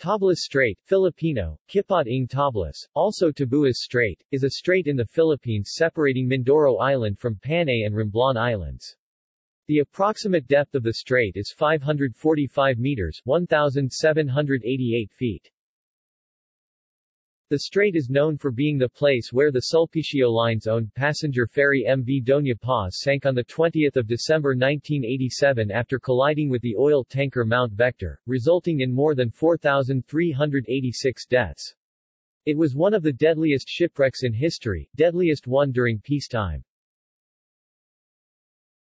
Tablas Strait, Filipino, Kipot ng Tablas, also Tabuas Strait, is a strait in the Philippines separating Mindoro Island from Panay and Romblon Islands. The approximate depth of the strait is 545 meters 1,788 feet. The strait is known for being the place where the Sulpicio Line's owned passenger ferry MV Doña Paz sank on 20 December 1987 after colliding with the oil tanker Mount Vector, resulting in more than 4,386 deaths. It was one of the deadliest shipwrecks in history, deadliest one during peacetime.